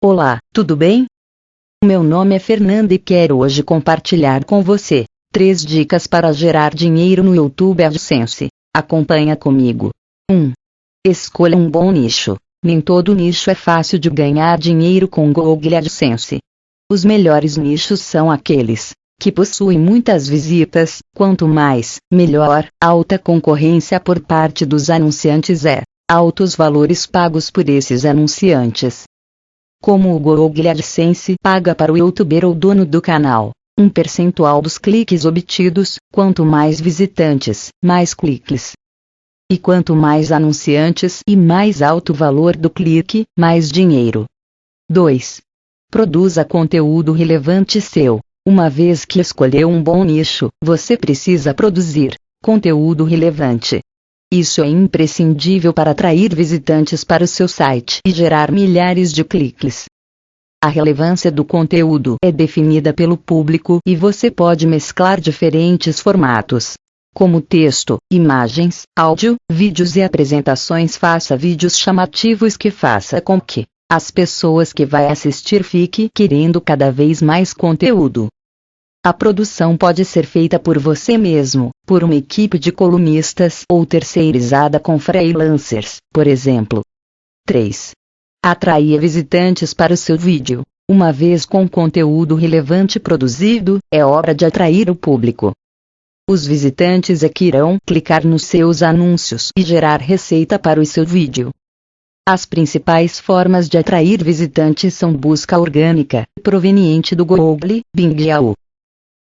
Olá, tudo bem? Meu nome é Fernanda e quero hoje compartilhar com você 3 dicas para gerar dinheiro no YouTube AdSense. Acompanha comigo. 1. Escolha um bom nicho. Nem todo nicho é fácil de ganhar dinheiro com Google AdSense. Os melhores nichos são aqueles que possuem muitas visitas, quanto mais, melhor, alta concorrência por parte dos anunciantes é, altos valores pagos por esses anunciantes. Como o Google AdSense paga para o youtuber ou dono do canal um percentual dos cliques obtidos, quanto mais visitantes, mais cliques. E quanto mais anunciantes e mais alto o valor do clique, mais dinheiro. 2. Produza conteúdo relevante seu. Uma vez que escolheu um bom nicho, você precisa produzir conteúdo relevante. Isso é imprescindível para atrair visitantes para o seu site e gerar milhares de cliques. A relevância do conteúdo é definida pelo público e você pode mesclar diferentes formatos, como texto, imagens, áudio, vídeos e apresentações. Faça vídeos chamativos que faça com que as pessoas que vai assistir fiquem querendo cada vez mais conteúdo. A produção pode ser feita por você mesmo, por uma equipe de colunistas ou terceirizada com freelancers, por exemplo. 3. Atraia visitantes para o seu vídeo. Uma vez com conteúdo relevante produzido, é hora de atrair o público. Os visitantes é que irão clicar nos seus anúncios e gerar receita para o seu vídeo. As principais formas de atrair visitantes são busca orgânica, proveniente do Google, Bing Yahoo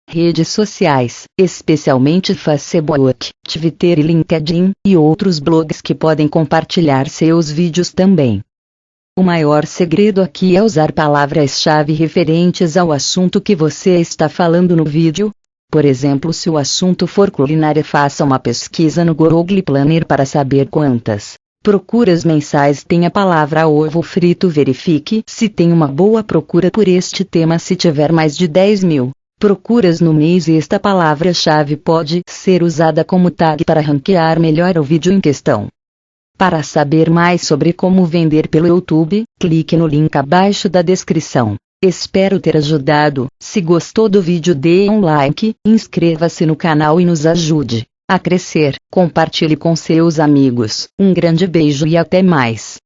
redes sociais, especialmente Facebook, Twitter e LinkedIn, e outros blogs que podem compartilhar seus vídeos também. O maior segredo aqui é usar palavras-chave referentes ao assunto que você está falando no vídeo. Por exemplo, se o assunto for culinária, faça uma pesquisa no Google Planner para saber quantas procuras mensais tem a palavra ovo frito. Verifique se tem uma boa procura por este tema. Se tiver mais de 10 mil procuras no mês esta palavra-chave pode ser usada como tag para ranquear melhor o vídeo em questão. Para saber mais sobre como vender pelo YouTube, clique no link abaixo da descrição. Espero ter ajudado. Se gostou do vídeo dê um like, inscreva-se no canal e nos ajude a crescer. Compartilhe com seus amigos. Um grande beijo e até mais.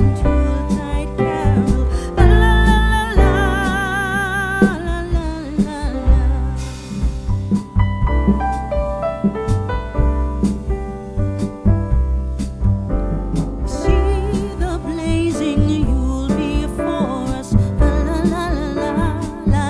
to